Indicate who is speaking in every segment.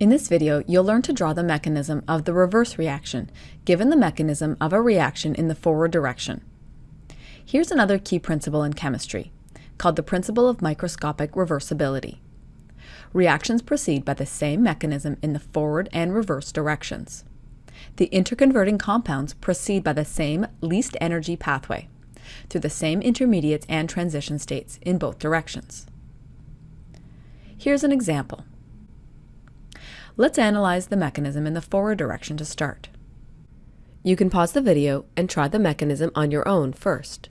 Speaker 1: In this video, you'll learn to draw the mechanism of the reverse reaction, given the mechanism of a reaction in the forward direction. Here's another key principle in chemistry, called the principle of microscopic reversibility. Reactions proceed by the same mechanism in the forward and reverse directions. The interconverting compounds proceed by the same least energy pathway, through the same intermediates and transition states in both directions. Here's an example. Let's analyze the mechanism in the forward direction to start.
Speaker 2: You can pause the video and try the mechanism on your own first.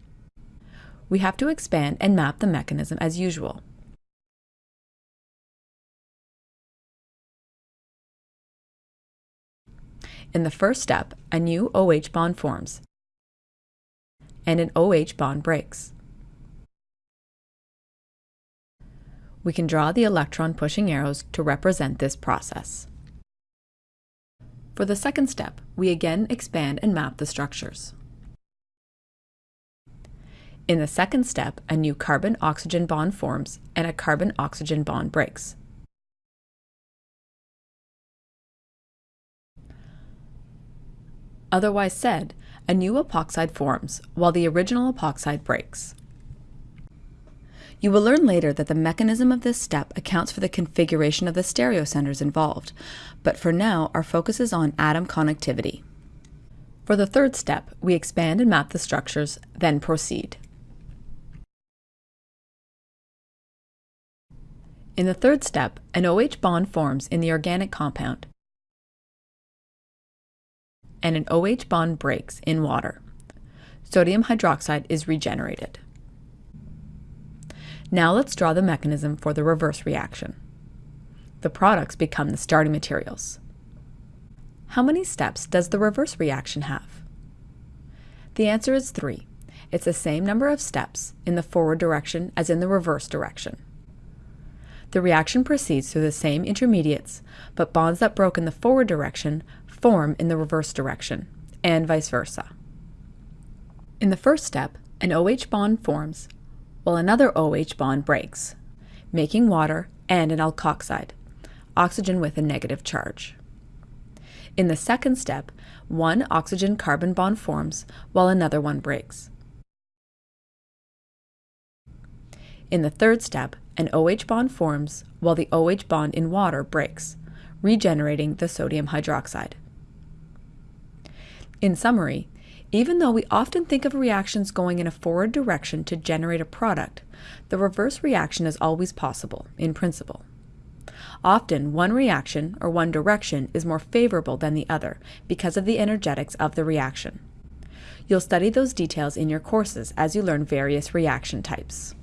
Speaker 1: We have to expand and map the mechanism as usual. In the first step, a new OH bond forms, and an OH bond breaks. We can draw the electron pushing arrows to represent this process. For the second step, we again expand and map the structures. In the second step, a new carbon-oxygen bond forms and a carbon-oxygen bond breaks. Otherwise said, a new epoxide forms while the original epoxide breaks. You will learn later that the mechanism of this step accounts for the configuration of the stereocenters involved, but for now our focus is on atom connectivity. For the third step, we expand and map the structures, then proceed. In the third step, an OH bond forms in the organic compound, and an OH bond breaks in water. Sodium hydroxide is regenerated. Now let's draw the mechanism for the reverse reaction. The products become the starting materials. How many steps does the reverse reaction have? The answer is three. It's the same number of steps in the forward direction as in the reverse direction. The reaction proceeds through the same intermediates, but bonds that broke in the forward direction form in the reverse direction, and vice versa. In the first step, an OH bond forms while another OH bond breaks, making water and an alkoxide, oxygen with a negative charge. In the second step, one oxygen-carbon bond forms while another one breaks. In the third step, an OH bond forms while the OH bond in water breaks, regenerating the sodium hydroxide. In summary, even though we often think of reactions going in a forward direction to generate a product, the reverse reaction is always possible, in principle. Often, one reaction or one direction is more favorable than the other because of the energetics of the reaction. You'll study those details in your courses as you learn various reaction types.